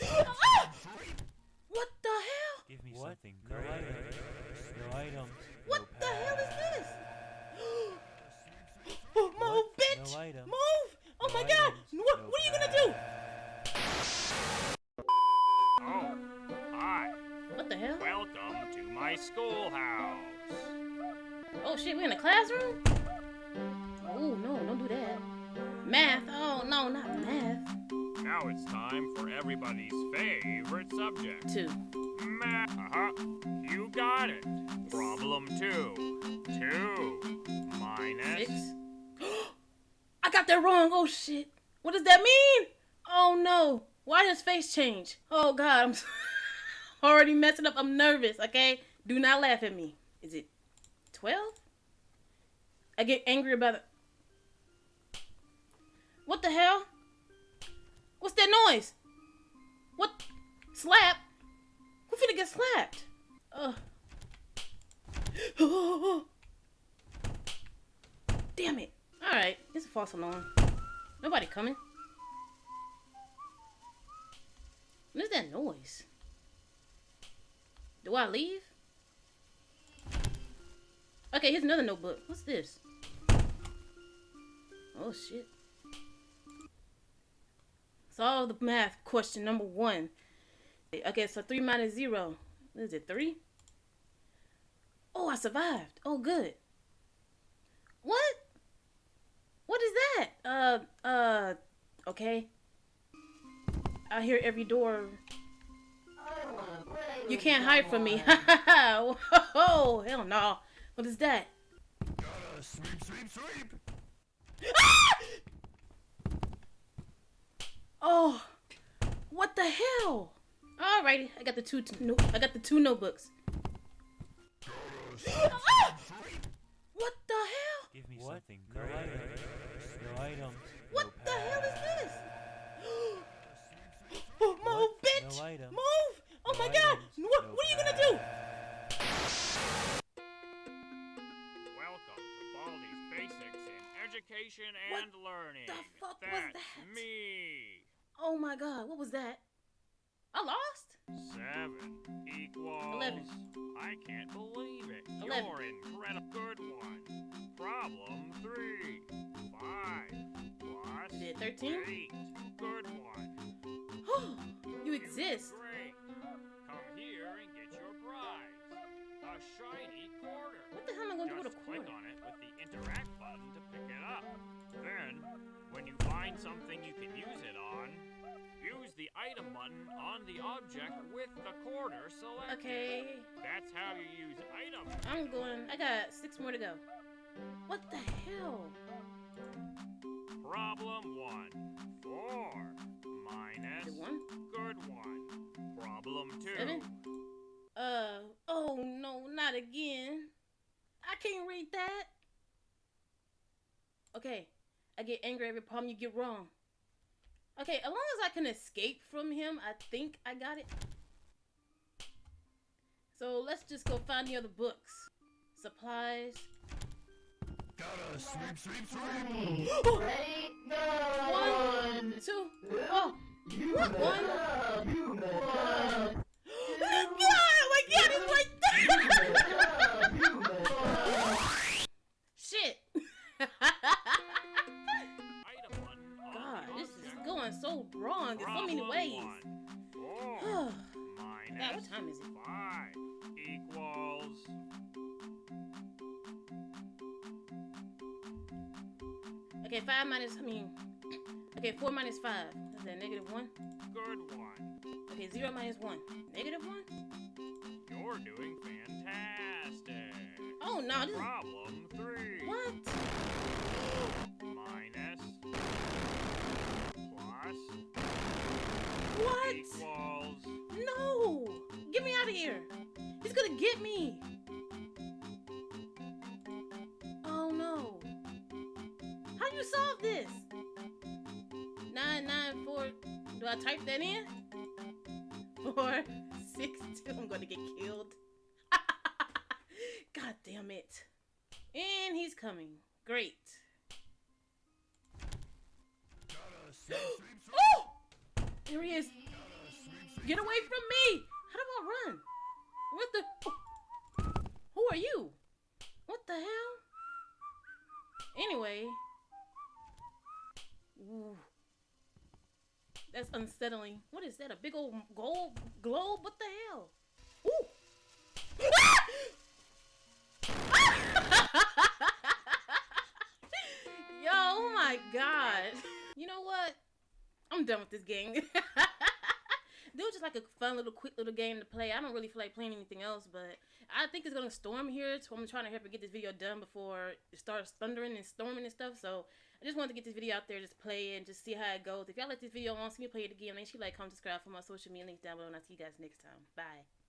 What the hell? Give me What? something No great. items. No items. What no the hell is this? Oh, move, What? bitch! No item. Move! Oh No my god! items. What, No what are you gonna do? Oh, hi. What the hell? Welcome to my schoolhouse. Oh shit, we in a classroom? Oh no, don't do that. Math? Oh no, not math. Now it's time for everybody's favorite subject. Two. Math. Uh-huh. You got it. Problem two. Two minus. Six. I got that wrong. Oh shit. What does that mean? Oh no. Why does face change? Oh god, I'm already messing up. I'm nervous, okay? Do not laugh at me. Is it 12? I get angry about it. What the hell? What? Slap? Who finna get slapped? Ugh. Damn it. Alright, it's a false alarm. Nobody coming. What is that noise? Do I leave? Okay, here's another notebook. What's this? Oh shit. Solve the math question number one. Okay, so three minus zero. What is it, three? Oh, I survived. Oh, good. What? What is that? Uh, uh, okay. I hear every door. You can't hide from me. oh, hell no. What is that? Gotta sweep, sweep, sweep. Oh, what the hell? Alrighty, I got the two. No, I got the two notebooks. Ah! What the hell? Give me What? something No items. No items. What no the hell is this? Oh, move, What? bitch! No item. Move! Oh No my god! items. What, No what are you gonna do? Welcome to Baldi's Basics in Education What and Learning. the fuck was that? me. Oh my god, what was that? I lost? Seven equals. Eleven. I can't believe it. Eleven. You're incredible. Good one. Problem three. Five plus Is it 13? eight. Good one. you exist. Great. Come here and get your prize. A shiny quarter. What the hell am I gonna do with a Just click on it with the interact button to pick it up. Then, when you find something you can use it on, use the item button on the object with the quarter selected. Okay, That's how you use item. I'm going. I got six more to go. What the hell? Problem one. Four minus. it one? Good one. Problem two. Seven? Uh, oh no, not again. I can't read that. Okay, I get angry every problem you get wrong. Okay, as long as I can escape from him, I think I got it. So let's just go find the other books. Supplies. Gotta sweep, sweep, sweep. Ready? Go! Oh! One, two, oh, what one? Oh my so wrong in so many ways. Four God, what time is it? five equals Okay, five minus, I mean, okay, four minus five. Is that negative one? good one. Okay, zero minus one. Negative one? You're doing fantastic. Oh no, this is, Problem three. what? Out of here! He's gonna get me! Oh no. How do you solve this? 994. Do I type that in? 462. I'm gonna get killed. God damn it. And he's coming. Great. Oh! There he is. Get away from me! What the? Who are you? What the hell? Anyway. Ooh. That's unsettling. What is that? A big old gold globe? What the hell? Ooh. Yo, oh my god. You know what? I'm done with this game. this was just like a fun little quick little game to play. I don't really feel like playing anything else, but I think it's gonna storm here, so I'm trying to help get this video done before it starts thundering and storming and stuff. So I just wanted to get this video out there, just play it and just see how it goes. If y'all like this video want to see me play it again, make sure you like, comment, subscribe for my social media links down below, and I'll see you guys next time. Bye.